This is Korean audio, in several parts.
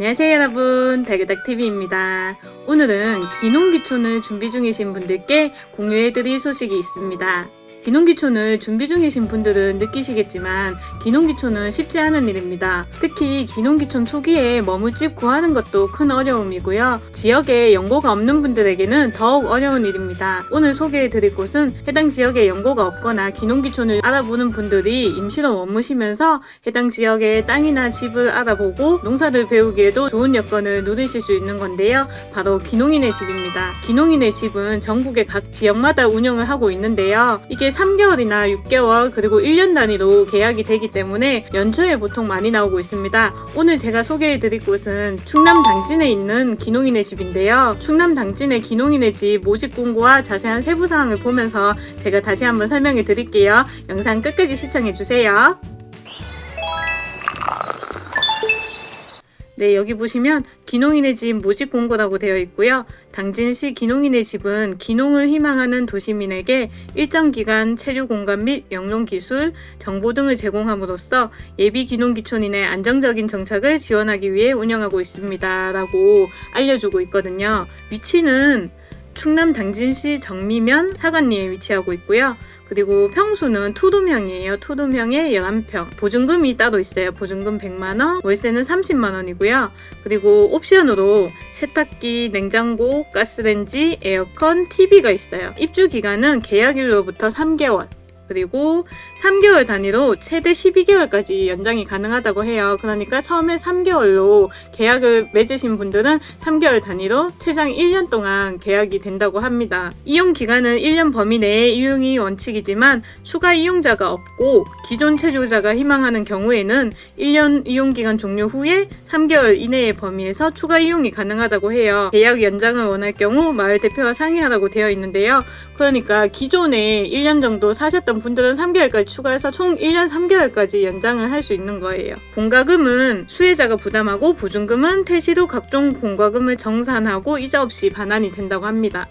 안녕하세요 여러분 달그닥TV입니다. 오늘은 기농기촌을 준비 중이신 분들께 공유해드릴 소식이 있습니다. 기농기촌을 준비 중이신 분들은 느끼시겠지만 기농기촌은 쉽지 않은 일입니다. 특히 기농기촌 초기에 머물집 구하는 것도 큰 어려움이고요. 지역에 연고가 없는 분들에게는 더욱 어려운 일입니다. 오늘 소개해드릴 곳은 해당 지역에 연고가 없거나 기농기촌을 알아보는 분들이 임시로 머무시면서 해당 지역의 땅이나 집을 알아보고 농사를 배우기에도 좋은 여건을 누리실 수 있는 건데요. 바로 기농인의 집입니다. 기농인의 집은 전국의 각 지역마다 운영을 하고 있는데요. 이게 3개월이나 6개월 그리고 1년 단위로 계약이 되기 때문에 연초에 보통 많이 나오고 있습니다. 오늘 제가 소개해 드릴 곳은 충남 당진에 있는 기농인의 집인데요. 충남 당진의 기농인의 집 모집 공고와 자세한 세부 사항을 보면서 제가 다시 한번 설명해 드릴게요. 영상 끝까지 시청해 주세요. 네, 여기 보시면 기농인의 집 모집 공고라고 되어 있고요. 당진시 기농인의 집은 기농을 희망하는 도시민에게 일정 기간 체류 공간 및 영농 기술, 정보 등을 제공함으로써 예비 기농 기촌인의 안정적인 정착을 지원하기 위해 운영하고 있습니다. 라고 알려주고 있거든요. 위치는 충남 당진시 정미면 사관리에 위치하고 있고요. 그리고 평수는 투룸형이에요. 투룸형에 11평. 보증금이 따로 있어요. 보증금 100만원, 월세는 30만원이고요. 그리고 옵션으로 세탁기, 냉장고, 가스렌지, 에어컨, TV가 있어요. 입주 기간은 계약일로부터 3개월. 그리고 3개월 단위로 최대 12개월까지 연장이 가능하다고 해요. 그러니까 처음에 3개월로 계약을 맺으신 분들은 3개월 단위로 최장 1년 동안 계약이 된다고 합니다. 이용 기간은 1년 범위 내에 이용이 원칙이지만 추가 이용자가 없고 기존 체류자가 희망하는 경우에는 1년 이용 기간 종료 후에 3개월 이내의 범위에서 추가 이용이 가능하다고 해요. 계약 연장을 원할 경우 마을 대표와 상의하라고 되어 있는데요. 그러니까 기존에 1년 정도 사셨던 분들은 3개월까지 추가해서 총 1년 3개월까지 연장을 할 수 있는 거예요. 공과금은 수혜자가 부담하고 보증금은 후 각종 공과금을 정산하고 이자 없이 반환이 된다고 합니다.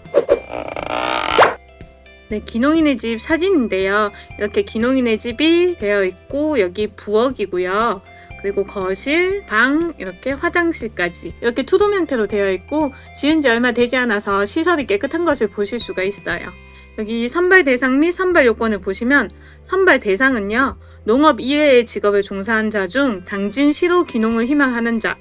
네, 기농인의 집 사진인데요. 이렇게 기농인의 집이 되어 있고 여기 부엌이고요. 그리고 거실, 방, 이렇게 화장실까지 이렇게 투돔 형태로 되어 있고 지은 지 얼마 되지 않아서 시설이 깨끗한 것을 보실 수가 있어요. 여기 선발 대상 및 선발 요건을 보시면 선발 대상은요. 농업 이외의 직업에 종사한 자 중 당진 시로 기농을 희망하는 자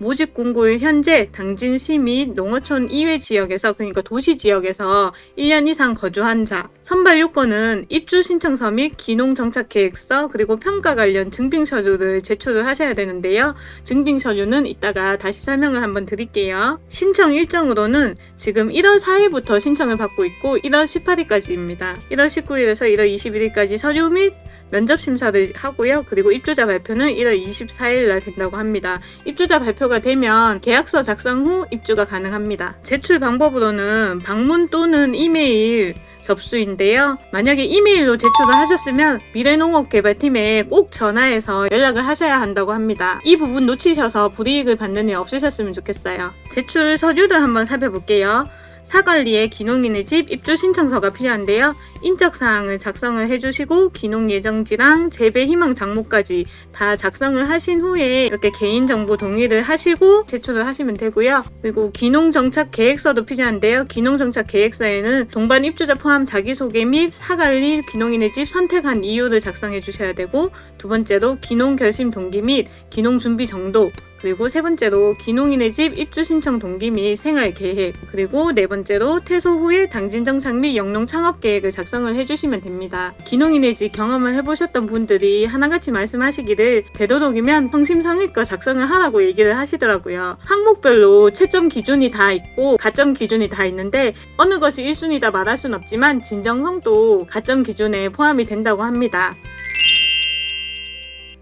모집 공고일 현재 당진 시 및 농어촌 이외 지역에서 그러니까 도시 지역에서 1년 이상 거주한 자 선발 요건은 입주 신청서 및 기농 정착 계획서 그리고 평가 관련 증빙 서류를 제출을 하셔야 되는데요. 증빙 서류는 이따가 다시 설명을 한번 드릴게요. 신청 일정으로는 지금 1월 4일부터 신청을 받고 있고 1월 18일까지입니다. 1월 19일에서 1월 21일까지 서류 및 면접 심사를 하고요. 그리고 입주자 발표는 1월 24일 날 된다고 합니다. 입주자 발표가 되면 계약서 작성 후 입주가 가능합니다. 제출 방법으로는 방문 또는 이메일 접수인데요. 만약에 이메일로 제출을 하셨으면 미래농업개발팀에 꼭 전화해서 연락을 하셔야 한다고 합니다. 이 부분 놓치셔서 불이익을 받는 일 없으셨으면 좋겠어요. 제출 서류를 한번 살펴볼게요. 사관리에 기농인의 집 입주 신청서가 필요한데요. 인적 사항을 작성을 해주시고 기농 예정지랑 재배 희망 장모까지 다 작성을 하신 후에 이렇게 개인 정보 동의를 하시고 제출을 하시면 되고요. 그리고 기농 정착 계획서도 필요한데요. 기농 정착 계획서에는 동반 입주자 포함 자기소개 및 사관리 기농인의 집 선택한 이유를 작성해 주셔야 되고 두 번째로 기농 결심 동기 및 기농 준비 정도 그리고 세 번째로 기농인의 집 입주 신청 동기 및 생활 계획 그리고 네 번째로 퇴소 후에 당진 정착 및 영농 창업 계획을 작성 을 해주시면 됩니다. 기농인의 집 경험을 해보셨던 분들이 하나같이 말씀하시기를 되도록이면 성심성의껏 작성을 하라고 얘기를 하시더라고요. 항목별로 채점 기준이 다 있고 가점 기준이 다 있는데 어느 것이 1순위다 말할 순 없지만 진정성도 가점 기준에 포함이 된다고 합니다.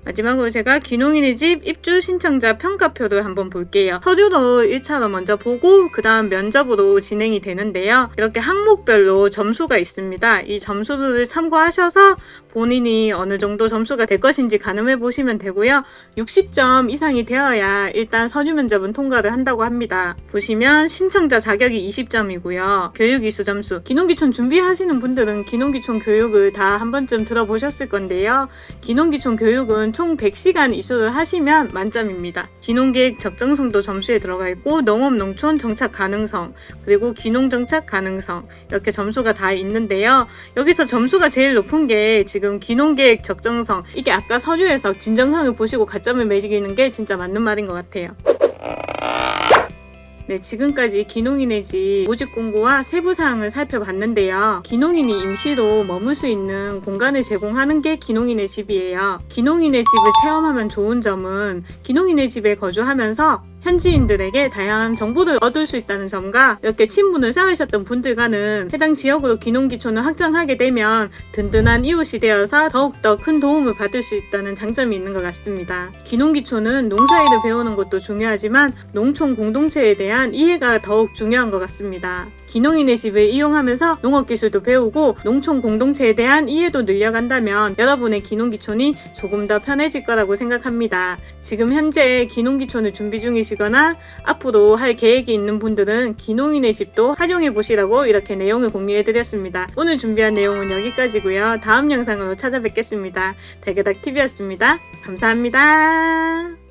마지막으로 제가 귀농인의 집 입주 신청자 평가표를 한번 볼게요. 서류로 1차로 먼저 보고 그 다음 면접으로 진행이 되는데요. 이렇게 항목별로 점수가 있습니다. 이 점수를 참고하셔서 본인이 어느 정도 점수가 될 것인지 가늠해 보시면 되고요. 60점 이상이 되어야 일단 서류 면접은 통과를 한다고 합니다. 보시면 신청자 자격이 20점이고요. 교육이수 점수. 기농기촌 준비하시는 분들은 기농기촌 교육을 다 한 번쯤 들어보셨을 건데요. 기농기촌 교육은 총 100시간 이수를 하시면 만점입니다. 귀농계획 적정성도 점수에 들어가 있고 농업 농촌 정착 가능성 그리고 귀농 정착 가능성 이렇게 점수가 다 있는데요. 여기서 점수가 제일 높은 게 지금 귀농계획 적정성 이게 아까 서류에서 진정성을 보시고 가점을 매기는 게 진짜 맞는 말인 것 같아요. 네, 지금까지 기농인의 집 모집 공고와 세부 사항을 살펴봤는데요. 기농인이 임시로 머물 수 있는 공간을 제공하는 게 기농인의 집이에요. 기농인의 집을 체험하면 좋은 점은 기농인의 집에 거주하면서 현지인들에게 다양한 정보를 얻을 수 있다는 점과 이렇게 친분을 쌓으셨던 분들과는 해당 지역으로 기농기촌을 확장하게 되면 든든한 이웃이 되어서 더욱더 큰 도움을 받을 수 있다는 장점이 있는 것 같습니다. 기농기촌은 농사일을 배우는 것도 중요하지만 농촌 공동체에 대한 이해가 더욱 중요한 것 같습니다. 기농인의 집을 이용하면서 농업기술도 배우고 농촌 공동체에 대한 이해도 늘려간다면 여러분의 기농기촌이 조금 더 편해질 거라고 생각합니다. 지금 현재 기농기촌을 준비 중이시거나 앞으로 할 계획이 있는 분들은 기농인의 집도 활용해 보시라고 이렇게 내용을 공유해 드렸습니다. 오늘 준비한 내용은 여기까지고요. 다음 영상으로 찾아뵙겠습니다. 달그닥TV였습니다. 감사합니다.